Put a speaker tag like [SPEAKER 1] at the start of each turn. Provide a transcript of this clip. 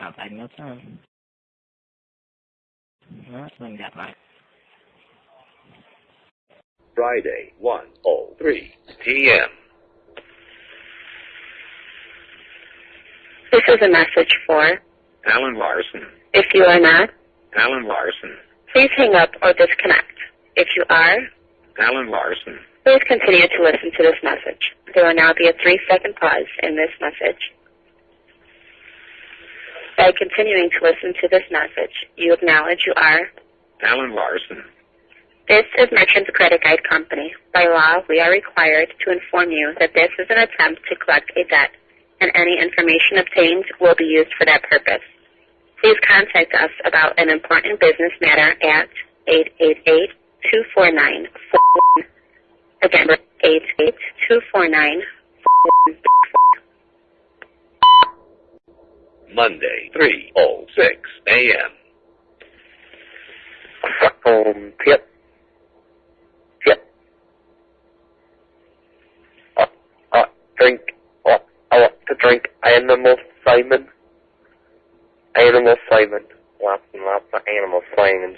[SPEAKER 1] sounds like no time. Well, that's when got my
[SPEAKER 2] Friday, 1.03 p.m.
[SPEAKER 3] This is a message for,
[SPEAKER 2] Alan Larson.
[SPEAKER 3] if you are not,
[SPEAKER 2] Alan Larson.
[SPEAKER 3] please hang up or disconnect. If you are,
[SPEAKER 2] Alan Larson.
[SPEAKER 3] please continue to listen to this message. There will now be a three-second pause in this message. By continuing to listen to this message, you acknowledge you are
[SPEAKER 2] Alan Larson.
[SPEAKER 3] This is Merchants Credit Guide Company. By law, we are required to inform you that this is an attempt to collect a debt, and any information obtained will be used for that purpose. Please contact us about an important business matter at 888-249-41. Again, 888-249-41.
[SPEAKER 2] Monday, 3.06 a.m.
[SPEAKER 4] Um, yep. Yep. Uh, uh, drink. Uh, I want to drink Animal Simon. Animal Simon. Lots and lots of Animal Simon.